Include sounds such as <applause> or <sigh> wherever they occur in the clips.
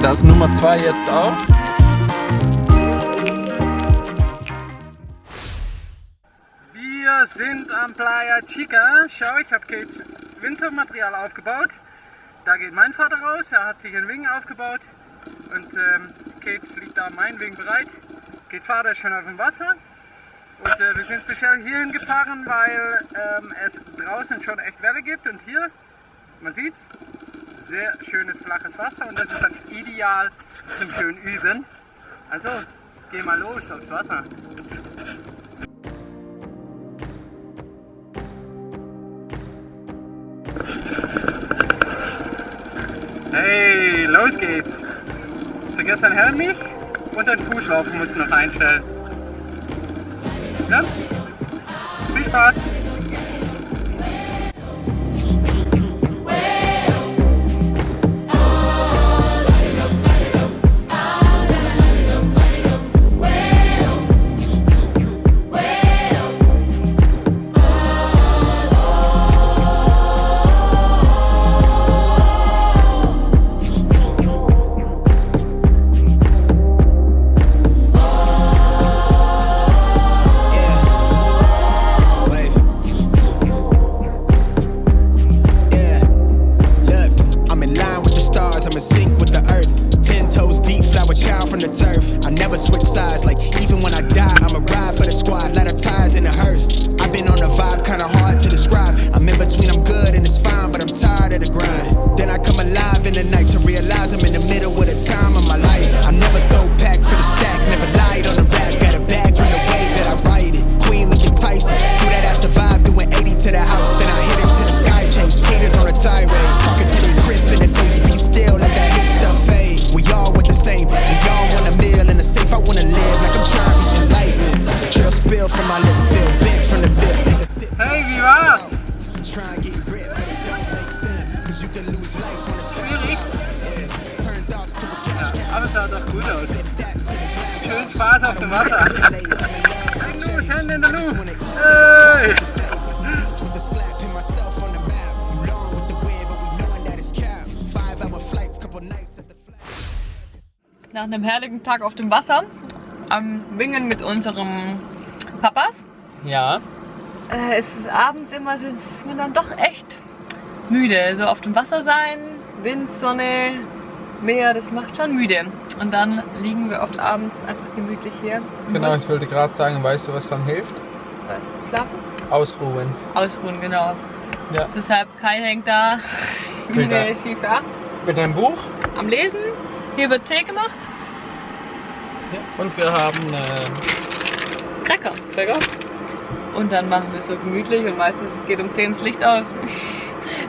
Das Nummer 2 jetzt auch. Wir sind am Playa Chica. Schau, ich habe Kates Windsurfmaterial aufgebaut. Da geht mein Vater raus, er hat sich einen Wing aufgebaut und ähm, Kate fliegt da mein Wing bereit. Kates Vater ist schon auf dem Wasser und äh, wir sind speziell hierhin gefahren, weil ähm, es draußen schon echt Welle gibt und hier, man sieht's, sehr schönes flaches Wasser und das ist dann ideal zum schönen Üben. Also, geh mal los aufs Wasser. Hey, los geht's! Vergiss dein Helm nicht und dein Fußlaufen musst du noch einstellen. Ja? Viel Spaß! At the flat. nach einem herrlichen Tag auf dem Wasser am Wingen mit unserem Papas. Ja, Äh, es ist abends immer, ist man dann doch echt müde. So auf dem Wasser sein, Wind, Sonne, Meer, das macht schon müde. Und dann liegen wir oft abends einfach gemütlich hier. genau, Bus. ich wollte gerade sagen, weißt du, was dann hilft? Was? Schlafen? Ausruhen. Ausruhen, genau. Ja. Deshalb Kai hängt da <laughs> wie eine schiefe Acht Mit einem Buch. am Lesen. Hier wird Tee gemacht. Ja. Und wir haben äh, Cracker. Bäcker. Und dann machen wir es so gemütlich und meistens geht um 10 das Licht aus. <laughs>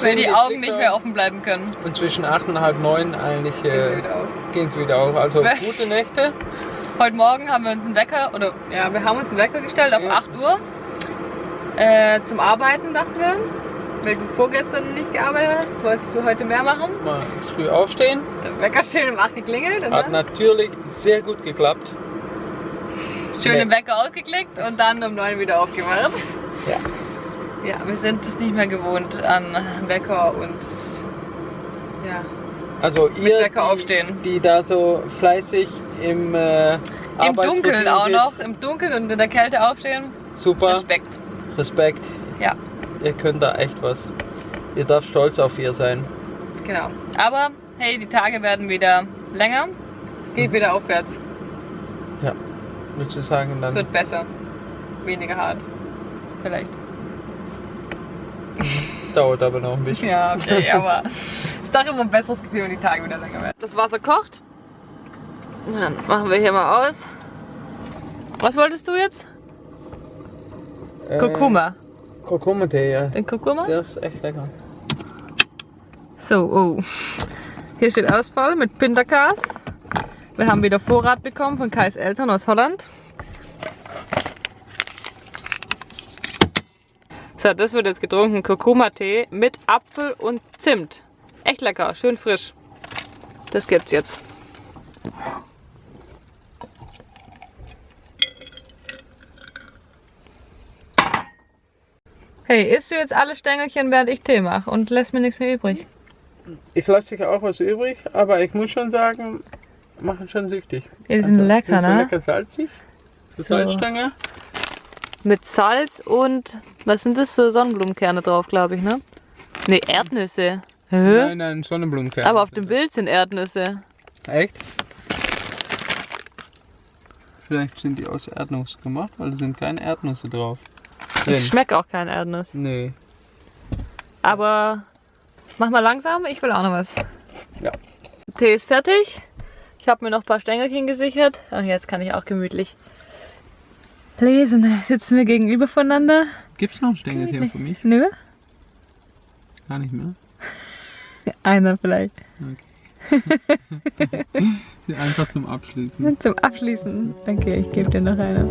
Weil die Augen nicht mehr offen bleiben können. Und zwischen 8 und halb 9 eigentlich Gehen sie äh, wieder auf. gehen sie wieder auf. Also gute Nächte. Heute Morgen haben wir uns einen Wecker, oder ja, wir haben uns einen Wecker gestellt auf Ja. 8 Uhr. Äh, zum Arbeiten dachten wir. Weil du vorgestern nicht gearbeitet hast, wolltest du heute mehr machen. Mal früh aufstehen. Der Wecker schön um 8 geklingelt Hat natürlich sehr gut geklappt. schön den. Wecker ausgeklickt und dann um 9 wieder aufgewacht. Ja. Ja, wir sind es nicht mehr gewohnt an Wecker und ja, Also ihr, Wecker die, aufstehen. die da so fleißig im äh, im Dunkeln auch noch, im Dunkeln und in der Kälte aufstehen. Super, Respekt. Respekt. Ja, Ihr könnt da echt was. Ihr dürft stolz auf ihr sein. genau. Aber hey, die Tage werden wieder länger. Geht wieder aufwärts. Ja. Willst du sagen Es dann? wird besser. Weniger hart. Vielleicht. <laughs> Dauert aber noch ein bisschen. Ja, okay, <laughs> aber es ist doch immer ein besseres Gefühl, wenn die Tage wieder länger werden. Das Wasser kocht. Dann machen wir hier mal aus. Was wolltest du jetzt? Äh, Kurkuma. Kurkuma-Tee, ja. Den Kurkuma? Der ist echt lecker. So, oh. Hier steht Ausfall mit Pinterkas. Wir haben wieder Vorrat bekommen von Kais Eltern aus Holland. So, das wird jetzt getrunken. Kurkuma-Tee mit Apfel und Zimt. Echt lecker, schön frisch. Das gibt's jetzt. Hey, isst du jetzt alle Stängelchen, während ich Tee mache und lässt mir nichts mehr übrig? Ich lasse dir auch was übrig, aber ich muss schon sagen, machen schon süchtig. Die sind lecker, sind so ne? lecker salzig. So, So. Salzstange. Mit Salz und, was sind das, so Sonnenblumenkerne drauf, glaube ich, ne? Ne, Erdnüsse. Hä? Nein, nein, Sonnenblumenkern. Aber auf dem Bild sind Erdnüsse. Echt? Vielleicht sind die aus Erdnuss gemacht, weil da sind keine Erdnüsse drauf. Drin. Ich schmecke auch kein Erdnuss. Nee. Aber mach mal langsam, ich will auch noch was. Ja. Tee ist fertig. Ich habe mir noch ein paar Stängelchen gesichert. Und jetzt kann ich auch gemütlich lesen. Sitzen wir gegenüber voneinander. Gibt's noch ein Stängelchen für mich? Nö? Gar nicht mehr. <laughs> Einer vielleicht. <laughs> Einfach zum Abschließen. Zum Abschließen. Okay, ich gebe dir noch eine.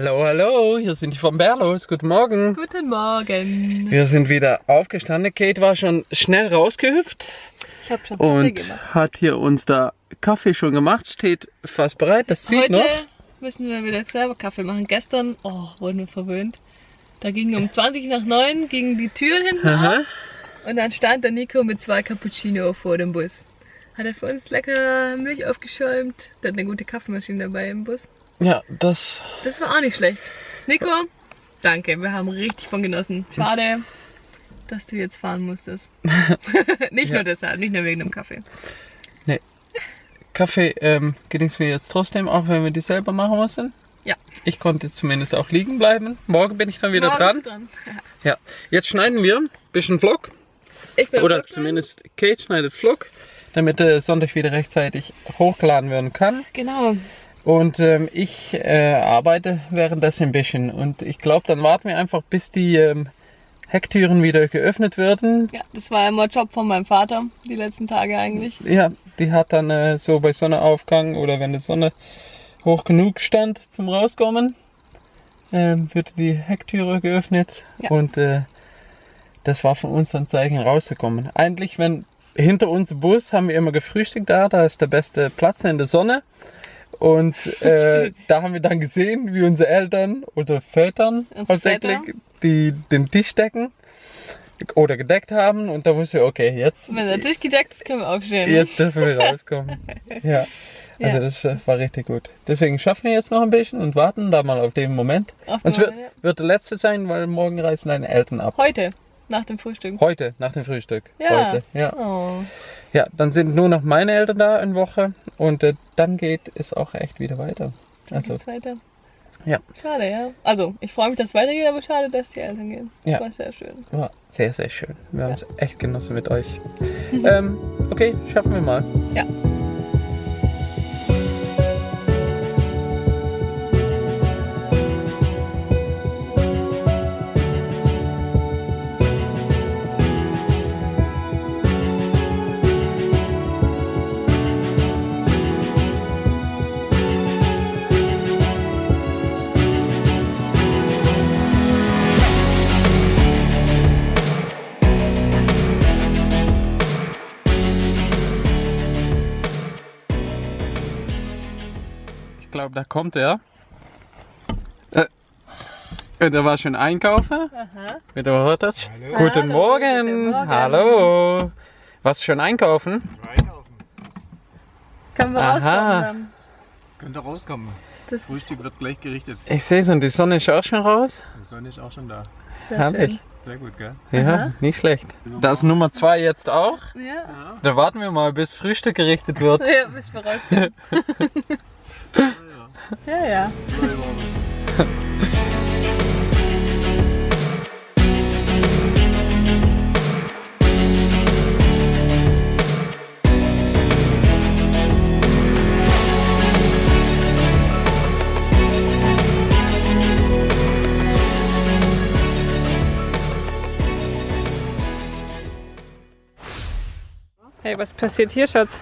Hallo, hallo, hier sind die von Berlos. Guten Morgen. Guten Morgen. Wir sind wieder aufgestanden. Kate war schon schnell rausgehüpft Ich habe schon Kaffee und gemacht. hat hier uns da Kaffee schon gemacht. Steht fast bereit. Das sieht Heute noch. müssen wir wieder selber Kaffee machen. Gestern, oh, wurden wir verwöhnt. Da ging um 20 nach 9 gingen die Türen hinten auf Aha. und dann stand der Nico mit zwei Cappuccino vor dem Bus. Hat er für uns lecker Milch aufgeschäumt. Der hat eine gute Kaffeemaschine dabei im Bus. Ja, das. Das war auch nicht schlecht. Nico, danke, wir haben richtig von genossen. Schade, dass du jetzt fahren musstest. <laughs> nicht Ja. nur deshalb, nicht nur wegen dem Kaffee. Kaffee ähm, genießen wir jetzt trotzdem, auch wenn wir die selber machen mussten. Ja. Ich konnte zumindest auch liegen bleiben. Morgen bin ich dann wieder Morgen dran. dran. <laughs> Ja. Jetzt schneiden wir ein bisschen Vlog. Ich bin Oder zumindest Kate schneidet Vlog, damit äh, Sonntag wieder rechtzeitig hochgeladen werden kann. Genau. Und ähm, ich äh, arbeite währenddessen ein bisschen. Und ich glaube, dann warten wir einfach, bis die ähm, Hecktüren wieder geöffnet werden. Ja, das war immer Job von meinem Vater, die letzten Tage eigentlich. Ja, die hat dann äh, so bei Sonnenaufgang oder wenn die Sonne hoch genug stand zum Rauskommen, ähm, wird die Hecktüre geöffnet. Ja. Und äh, das war von uns dann Zeichen rauszukommen. Eigentlich, wenn hinter uns Bus haben wir immer gefrühstückt da, da ist der beste Platz in der Sonne. Und äh, <laughs> da haben wir dann gesehen, wie unsere Eltern oder Vätern hauptsächlich Väter. die den Tisch decken oder gedeckt haben. Und da wussten wir, okay, jetzt, Wenn der Tisch gedeckt ist, können wir aufstehen. jetzt dürfen wir rauskommen. <laughs> ja. Also Ja. das äh, war richtig gut. Deswegen schaffen wir jetzt noch ein bisschen und warten da mal auf den Moment. Auf Und es den wird, Moment, wird der letzte sein, weil morgen reisen deine Eltern ab. Heute, nach dem Frühstück. Heute, nach dem Frühstück. Ja. Heute. Ja. Oh. ja, dann sind nur noch meine Eltern da in Woche und äh, dann geht es auch echt wieder weiter. Also, Geht's weiter? Ja. Schade, ja. Also, ich freue mich, dass es weitergeht, aber schade, dass die Eltern gehen. Ja. War sehr schön. war sehr, sehr schön. Wir haben es echt genossen mit euch. <laughs> ähm, okay, schaffen wir mal. Ja. Da kommt er. Äh, und er war schon einkaufen. Aha. Wer hört das? Guten, Hallo, Morgen. guten Morgen. Hallo. Was schon einkaufen? Können wir Aha. rauskommen dann? Könnte rauskommen. Das- Frühstück wird gleich gerichtet. Ich sehe es und die Sonne ist auch schon raus. Die Sonne ist auch schon da. Sehr Herrlich. schön. Sehr gut, gell? Ja, Aha. nicht schlecht. Das ist Nummer zwei jetzt auch. Ja. Da warten wir mal, bis Frühstück gerichtet wird. <laughs> Ja, bis wir rauskommen. <laughs> ja, ja. Hey, was passiert hier, Schatz?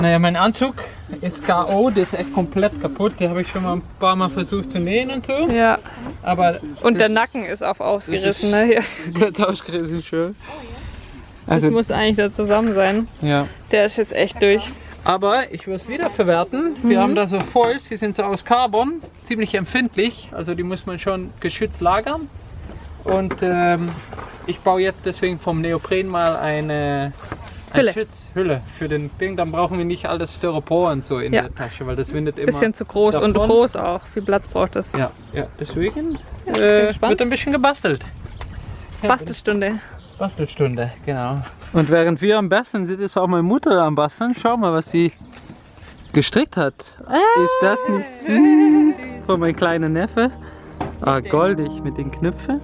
Naja, mein Anzug ist K.O., der ist echt komplett kaputt. Den habe ich schon mal ein paar Mal versucht zu nähen und so. Ja. Aber Und der das- Nacken ist auch das ausgerissen, ist ne? Hier. <laughs> komplett ausgerissen schön. Das Also, muss eigentlich da zusammen sein. ja. Der ist jetzt echt durch. Aber ich will es wieder verwerten. Wir haben da so Foils, die sind so aus Carbon, ziemlich empfindlich. Also die muss man schon geschützt lagern. Und ähm, ich baue jetzt deswegen vom Neopren mal eine Hülle. Schutzhülle für den Ding. Dann brauchen wir nicht alles Styropor und so in Ja. der Tasche, weil das windet immer. Bisschen zu groß und davon. groß auch. Viel Platz braucht das. Ja, ja, deswegen bin äh, wird ein bisschen gebastelt. Bastelstunde. Bastelstunde, genau. Und während wir am Basteln sind, ist auch meine Mutter am Basteln. Schau mal, was sie gestrickt hat. Ist das nicht süß? Von meinem kleinen Neffe. Ah, goldig mit den Knöpfen.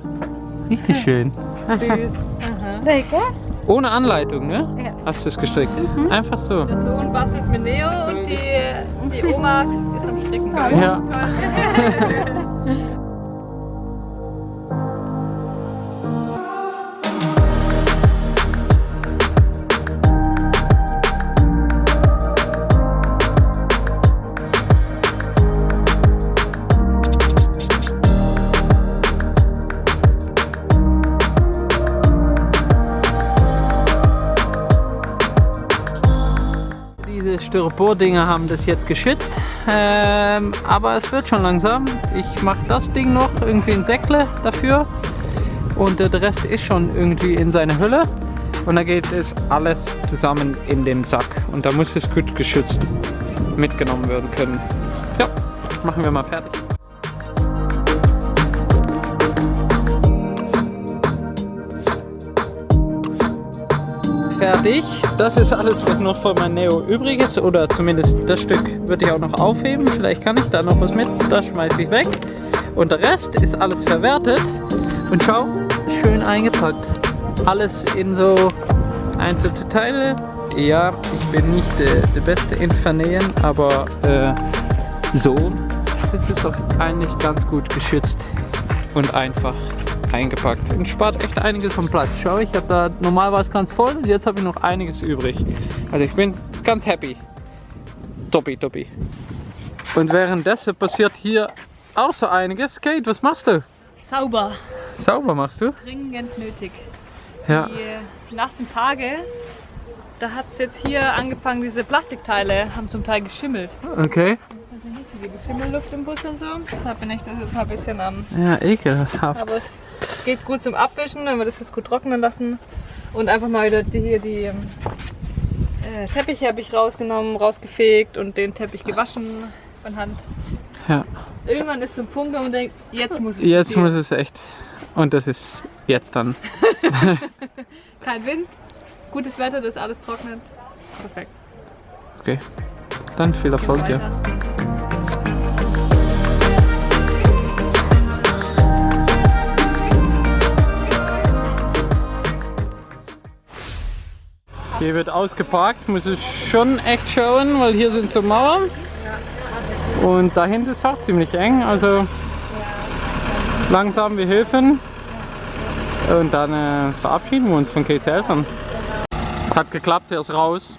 Richtig schön. <laughs> Lecker. Ohne Anleitung, ne? Ja. Hast du es gestrickt? Einfach so. Der Sohn bastelt mit Neo und die, die Oma ist am Stricken. ich. Ja. <laughs> Styropor-Dinger haben das jetzt geschützt, ähm, aber es wird schon langsam. Ich mache das Ding noch, irgendwie ein Säckle dafür und der Rest ist schon irgendwie in seiner Hülle und dann geht es alles zusammen in den Sack und da muss es gut geschützt mitgenommen werden können. Ja, machen wir mal fertig. fertig. Das ist alles, was noch von meinem Neo übrig ist. Oder zumindest das Stück würde ich auch noch aufheben. Vielleicht kann ich da noch was mit. Das schmeiße ich weg. Und der Rest ist alles verwertet. Und schau, schön eingepackt. Alles in so einzelne Teile. Ja, ich bin nicht äh, der Beste in Vernähen, aber äh, so ist es doch eigentlich ganz gut geschützt und einfach eingepackt. Und spart echt einiges vom Platz. Schau, ich habe da normal war es ganz voll und jetzt habe ich noch einiges übrig. Also ich bin ganz happy. Toppi, toppi. Und währenddessen passiert hier auch so einiges. Kate, was machst du? Sauber. Sauber machst du? Dringend nötig. Ja. Die nassen Tage, da hat es jetzt hier angefangen, diese Plastikteile haben zum Teil geschimmelt. Okay. Die Schimmelluft im Bus und so. Deshalb bin ich das jetzt mal ein bisschen am. Ja, ekelhaft. Aber es geht gut zum Abwischen, wenn wir das jetzt gut trocknen lassen. Und einfach mal wieder die, hier die ähm, äh, Teppiche habe ich rausgenommen, rausgefegt und den Teppich gewaschen von Hand. Ja. Irgendwann ist so ein Punkt, wo man denkt, jetzt muss es Jetzt passieren. muss es echt. Und das ist jetzt dann. <laughs> Kein Wind, gutes Wetter, das alles trocknet. Perfekt. Okay. Dann viel Erfolg, ja. Hier wird ausgeparkt, muss ich schon echt schauen, weil hier sind so Mauern. Und dahinter ist auch ziemlich eng, also langsam wir helfen. Und dann äh, verabschieden wir uns von Kates Eltern. Es hat geklappt, er ist raus.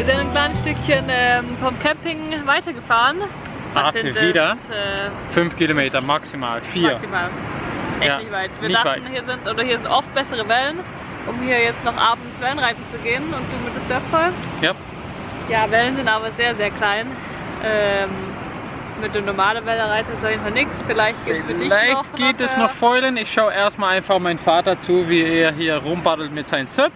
Wir sind ein kleines Stückchen ähm, vom Camping weitergefahren. Was Ach, sind wieder? das? Äh, Fünf Kilometer maximal, vier. Maximal. Echt Ja, nicht weit. Wir nicht dachten, weit. hier sind oder hier sind oft bessere Wellen, um hier jetzt noch abends Wellenreiten zu gehen und du mit dem Surfball. Ja. Ja, Wellen sind aber sehr, sehr klein. Ähm, mit der normalen Wellenreiter ist auf jeden Fall nichts. Vielleicht geht es für dich noch. Vielleicht geht es noch Fäulen. Ich schaue erstmal einfach meinen Vater zu, wie er hier rumbaddelt mit seinem Zöp.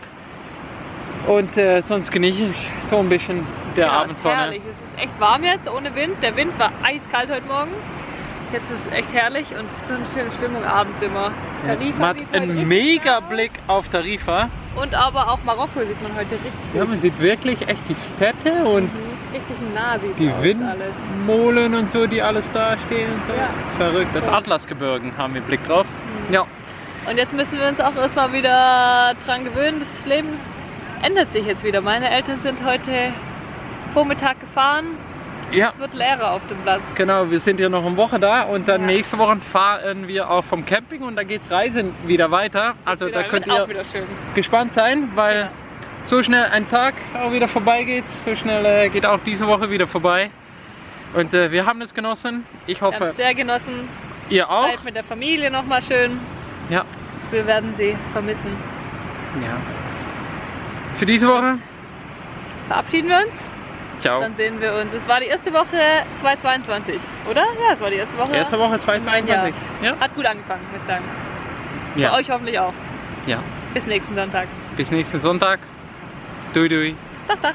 Und äh, sonst genieße ich so ein bisschen der ist Abendsonne. herrlich. Es ist echt warm jetzt, ohne Wind. Der Wind war eiskalt heute Morgen. Jetzt ist es echt herrlich und es ist so eine schöne Stimmung abends immer. Tarifa, Man hat einen mega Blick auf Tarifa. Und aber auch Marokko sieht man heute richtig. Ja, man sieht wirklich echt die Städte und Mhm, Richtig nah sieht die. Windmolen und so, die alles da stehen und so. Ja. Verrückt. Das. Atlasgebirgen haben wir Blick drauf. Ja. Und jetzt müssen wir uns auch erstmal wieder dran gewöhnen. Das Leben ändert sich jetzt wieder. Meine Eltern sind heute Vormittag gefahren. Ja. Es wird leerer auf dem Platz. Genau, wir sind ja noch eine Woche da und dann Ja. nächste Woche fahren wir auch vom Camping und da geht's Reisen wieder weiter. Also Wieder- da könnt ihr auch wieder schön. gespannt sein, weil Ja. so schnell ein Tag auch wieder vorbeigeht, so schnell äh, geht auch diese Woche wieder vorbei. Und äh, wir haben es genossen. Ich Wir haben hoffe, es sehr genossen. ihr auch. Zeit mit der Familie nochmal schön. Ja. Wir werden sie vermissen. ja. Für diese Woche, Verabschieden wir uns. ciao. Dann sehen wir uns. Es war die erste Woche 2022, oder? Ja, es war die erste Woche. Erste Woche Mein Jahr. 2022. Ja. Hat gut angefangen, muss ich sagen. Ja. Bei euch hoffentlich auch. ja. Bis nächsten Sonntag. Bis nächsten Sonntag. Dui dui. Dach, dach.